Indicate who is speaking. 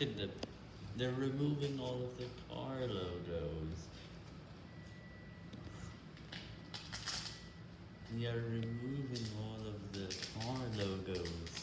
Speaker 1: Look at them. They're removing all of the car logos. We are removing all of the car logos.